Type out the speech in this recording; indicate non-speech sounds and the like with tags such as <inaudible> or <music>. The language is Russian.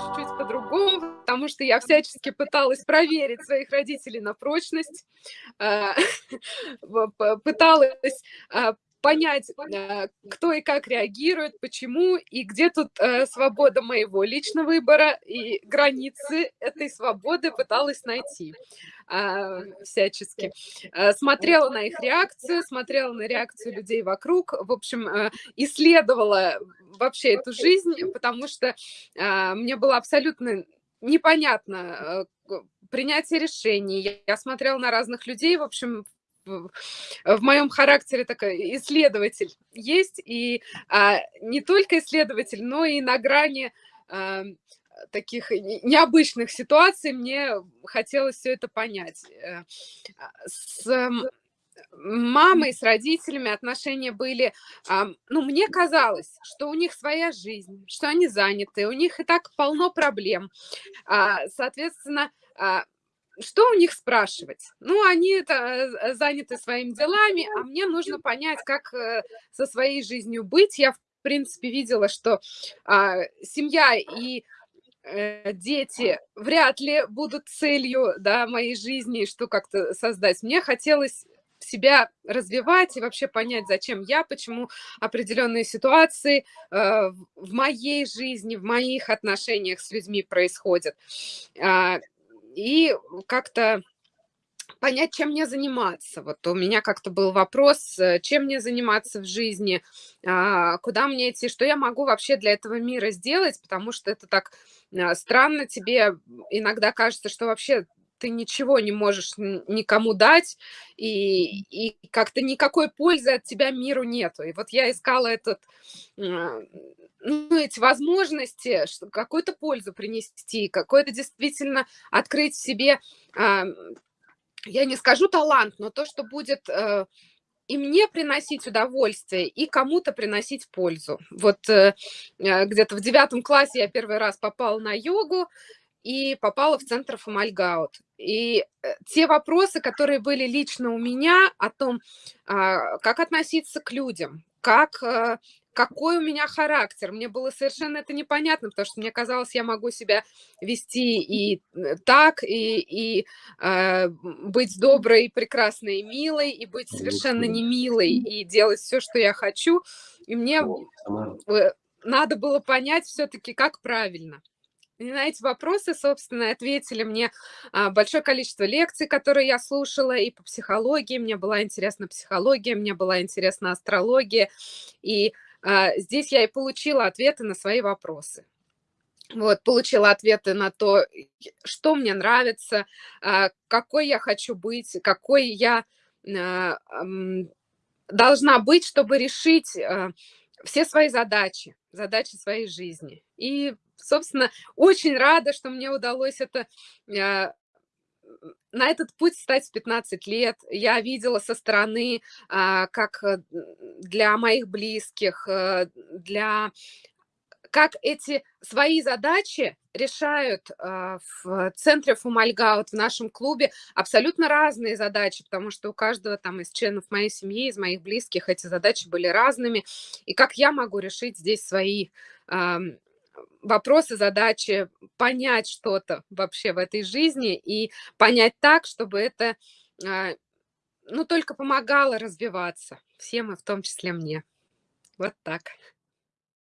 чуть-чуть по-другому, потому что я всячески пыталась проверить своих родителей на прочность, <laughs> а, пыталась а, понять, э, кто и как реагирует, почему, и где тут э, свобода моего личного выбора, и границы этой свободы пыталась найти а, всячески. Э, смотрела на их реакцию, смотрела на реакцию людей вокруг, в общем, исследовала вообще эту жизнь, потому что а, мне было абсолютно непонятно принятие решений. Я смотрела на разных людей, в общем, в моем характере такой исследователь есть, и а, не только исследователь, но и на грани а, таких необычных ситуаций мне хотелось все это понять. Э, а, с мамой, с родителями отношения были, ну, мне казалось, что у них своя жизнь, что они заняты, у них и так полно проблем. Соответственно, что у них спрашивать? Ну, они это э, заняты своими делами, а мне нужно понять, как э, со своей жизнью быть. Я, в принципе, видела, что а, семья и э, дети вряд ли будут целью да, моей жизни, что как-то создать. Мне хотелось себя развивать и вообще понять, зачем я, почему определенные ситуации э, в моей жизни, в моих отношениях с людьми происходят. Э, и как-то понять, чем мне заниматься. Вот у меня как-то был вопрос, э, чем мне заниматься в жизни, а, куда мне идти, что я могу вообще для этого мира сделать, потому что это так а, странно, тебе иногда кажется, что вообще ты ничего не можешь никому дать, и, и как-то никакой пользы от тебя миру нету. И вот я искала этот, а, ну, эти возможности, какую-то пользу принести, какой-то действительно открыть в себе, а, я не скажу талант, но то, что будет э, и мне приносить удовольствие, и кому-то приносить пользу. Вот э, э, где-то в девятом классе я первый раз попала на йогу, и попала в центр Фомальгаут. И те вопросы, которые были лично у меня о том, а, как относиться к людям, как, какой у меня характер, мне было совершенно это непонятно, потому что мне казалось, я могу себя вести и э, так, и, и э, быть доброй, прекрасной и милой, и быть совершенно не милой, и делать все, что я хочу. И мне надо было понять все-таки, как правильно. И на эти вопросы, собственно, ответили мне а, большое количество лекций, которые я слушала, и по психологии. Мне была интересна психология, мне была интересна астрология. И здесь я и получила ответы на свои вопросы. Вот, получила ответы на то, что мне нравится, а, какой я хочу быть, какой я должна быть, чтобы решить все свои задачи, задачи своей жизни. И собственно, очень рада, что мне удалось это а, на этот путь стать в 15 лет. Я видела со стороны, а, как э, для моих близких, э, для как эти свои задачи решают а, в центре Фумальгаут, в нашем клубе, абсолютно разные задачи, потому что у каждого там из членов моей семьи, из моих близких эти задачи были разными, и как я могу решить здесь свои вопросы, задачи, понять что-то вообще в этой жизни и понять так, чтобы это, а, ну, только помогало развиваться всем, и в том числе мне. Вот так.